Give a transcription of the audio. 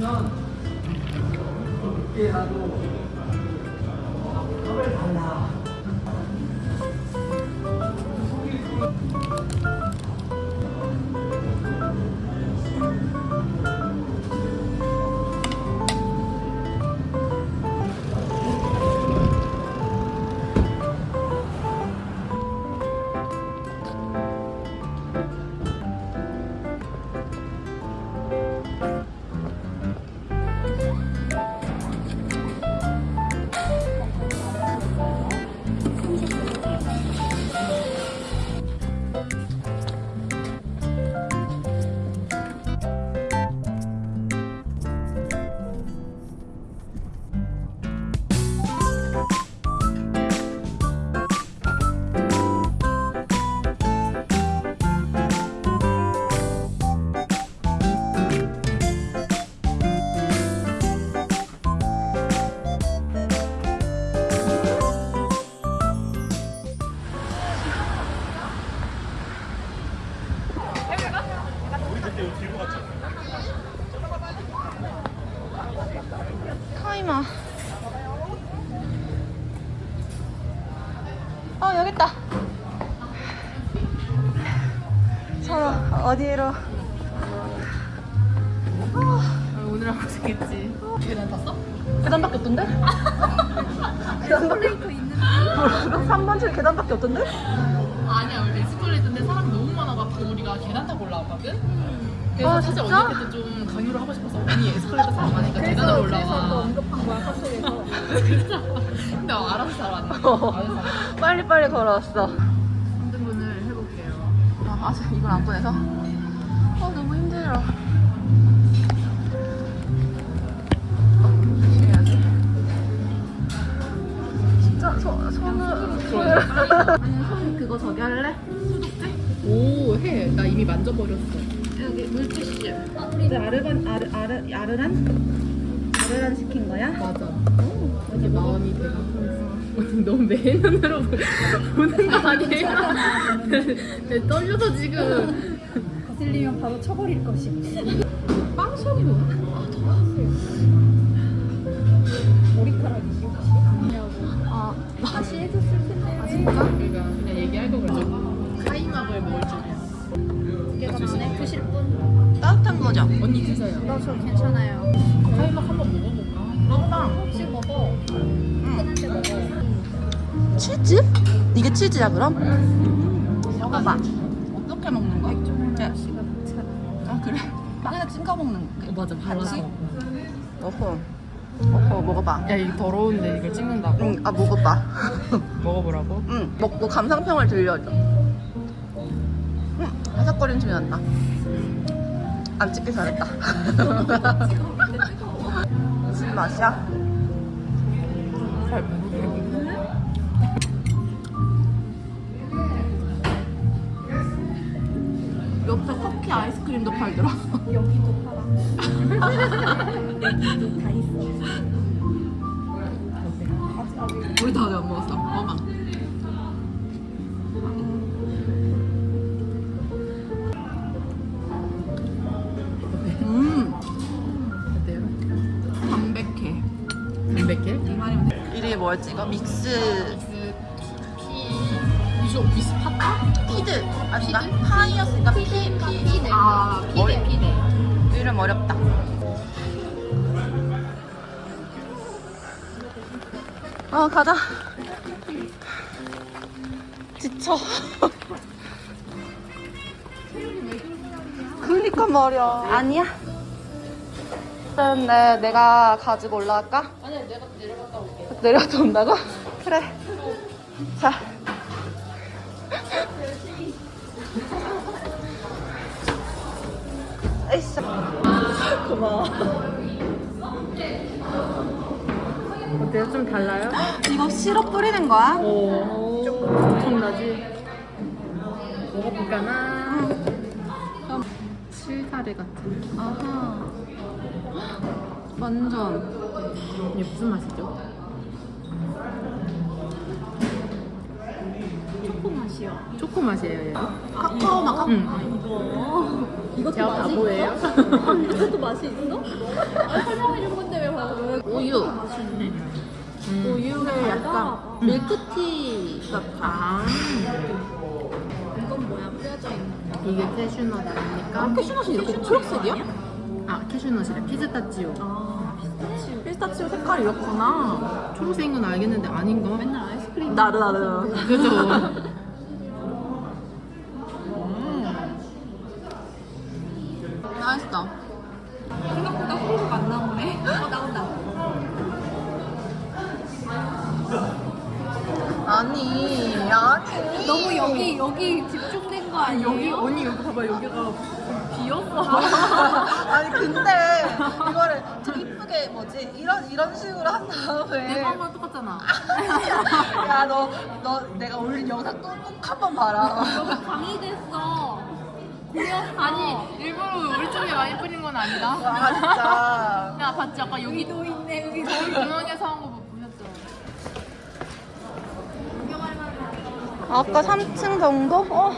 타 이머. 어, 여기 있다. 서로 어디로? 오늘 하고 싶겠지. 계단 탔어? 계단밖에 없던데? 계단밖에 있는데? 3번 줄 계단밖에 없던데? 아니야, 우리 에스컬레이터인데 사람 많아가지고 우리가 계단 타고 올라왔거든? 그래서 아, 사실 진짜? 언니한테 좀 강요를 하고 싶어서 언니 에스컬레이터 사람 많으니까 계단을 올라와. 언급한 거야 카톡에서 근데 알아서 잘 왔네. 알아서 잘 왔네. 빨리 빨리 걸어왔어. 3등분을 해볼게요. 아, 아직 이걸 안 꺼내서? 아, 너무 힘들어. 진짜 손, 손을. 아니 손 그거 저기 할래? 오, 해. 나 이미 만져버렸어. 여기 물티슈 우리 아르반 아르 아르 아르란 아르란 시킨 거야? 맞아. 이게 마음이 되가 너무 매눈으로 보는 거 아니에요? 네, 떨려서 지금 거슬리면 바로 쳐버릴 것이 빵 소리 나. 머리카락이 혹시 아니냐고 아, 다시 해줬을 텐데 아 진짜? 분? 따뜻한 거죠? 언니 드세요. 나저 괜찮아요 카이막 한번 먹어볼까? 먹방. 혹시 먹어 먹어 치즈? 이게 치즈야, 그럼? 먹어봐. 어떻게 먹는 거야? 네. 씨가 괜찮아 아, 그래? 빵에다 찍어 먹는 거. 어, 맞아. 발라서. 어허. 어허, 먹어봐. 야, 이거 더러운데 이걸 찍는다고? 응, 아, 먹어봐. 먹어보라고? 응, 먹고 감상평을 들려줘. 응, 바삭거리는 소리 난다. 안 찍길 잘했다. 무슨 맛이야? 잘 모르겠는데. 옆에 커피 아이스크림도 팔더라. 여기도 팔아 여기도 다 있어 우리 다안 먹었어. 먹어 이 말이면 돼. 이름이 뭐였지? 이거 믹스 미스 피 파타? 피드 아닌가? 파이였으니까 피, 피. 피네 아, 피네 피네 이름 어렵다. 어, 가자. 지쳐. 그니까 말이야. 아니야. 일단 내, 내가 가지고 올라갈까? 아니야 내가 내려갔다 올게 내려갔다 온다고? 그래. 자. 에이씨. 고마워. 어때요? 좀 달라요? 이거 시럽 뿌리는 거야? 오 엄청나지? 먹어볼까나? 실타래 같은 아하. 완전. 이게 무슨 맛이죠? 초코 맛이 맛이요? 초코 맛이에요. 카카오 맛 응. 이거 이것도 제가 맛이 바보예요? 있어? 이것도 맛이 있어? 아, 설명해 준 건데 왜 봐? 왜 우유. 맛있네? 음. 우유에 약간 음. 밀크티. 아 이건 뭐야? 뿌려져 있는 거? 이게 캐슈넛 아닙니까? 캐슈넛이 이렇게 초록색이야? 아 캐슈넛이래 피스타치오. 아 피스타치오 피스타치오 색깔이 이렇구나. 초록색인 건 알겠는데 아닌 거. 맨날 아이스크림 나르 나르. 그죠. 맛있다. 생각보다 후루룩 안 나오네 어 나온다 아니, 아니. 너무 여기 여기 집중된 거 아니에요? 언니 여기 봐봐 여기가 비었어. 아니 근데 이거를 좀 이쁘게 뭐지 이런 이런 식으로 한 다음에 내가 한건 똑같잖아. 야 너 너 내가 올린 영상 또꼭 한번 봐라. 강의됐어 고려 아니 일부러 우리 쪽에 많이 뿌린 건 아니다. 아 진짜. 야 봤지 아까 여기 여기도 있네 여기 저희 중앙에서 한 거 보셨죠? 아까 3층 정도? 어.